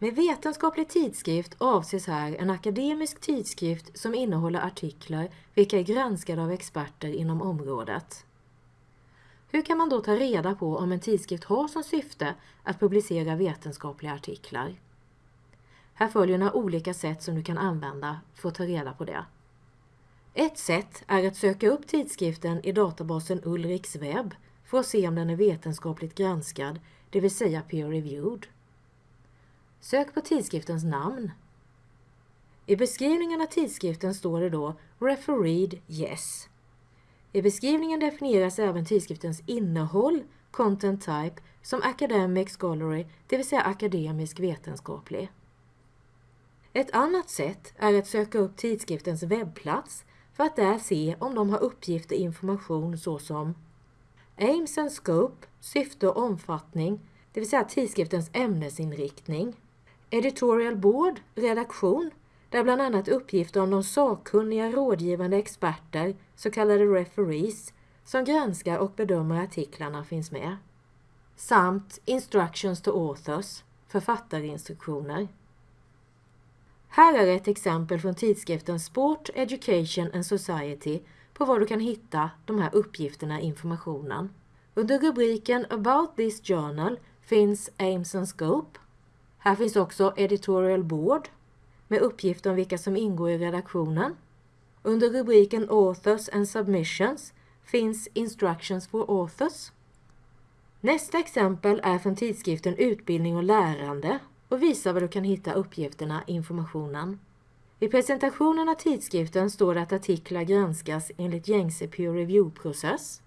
Med vetenskaplig tidskrift avses här en akademisk tidskrift som innehåller artiklar vilka är granskade av experter inom området. Hur kan man då ta reda på om en tidskrift har som syfte att publicera vetenskapliga artiklar? Här följer några olika sätt som du kan använda för att ta reda på det. Ett sätt är att söka upp tidskriften i databasen Ulriks webb för att se om den är vetenskapligt granskad, det vill säga peer-reviewed. Sök på tidskriftens namn. I beskrivningen av tidskriften står det då Refereed Yes. I beskrivningen definieras även tidskriftens innehåll, content type, som academic scholarly, det vill säga akademisk vetenskaplig. Ett annat sätt är att söka upp tidskriftens webbplats för att där se om de har uppgifter och information såsom Aims and Scope, syfte och omfattning, det vill säga tidskriftens ämnesinriktning. Editorial Board, redaktion, där bland annat uppgifter om de sakkunniga rådgivande experter, så kallade referees, som granskar och bedömer artiklarna finns med. Samt Instructions to Authors, författarinstruktioner. Här är ett exempel från tidskriften Sport, Education and Society på var du kan hitta de här uppgifterna och informationen. Under rubriken About this journal finns Aims and Scope. Här finns också Editorial Board med uppgifter om vilka som ingår i redaktionen. Under rubriken Authors and Submissions finns Instructions for Authors. Nästa exempel är från tidskriften Utbildning och lärande och visar var du kan hitta uppgifterna informationen. I presentationen av tidskriften står det att artiklar granskas enligt gängse peer review-process.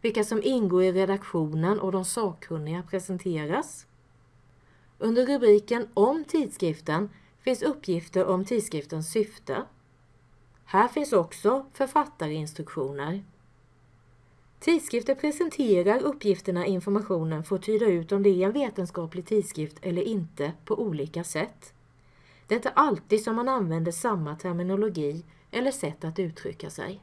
Vilka som ingår i redaktionen och de sakkunniga presenteras. Under rubriken Om tidskriften finns uppgifter om tidskriftens syfte. Här finns också författarinstruktioner. Tidskrifter presenterar uppgifterna i informationen för att tyda ut om det är en vetenskaplig tidskrift eller inte på olika sätt. Det är inte alltid som man använder samma terminologi eller sätt att uttrycka sig.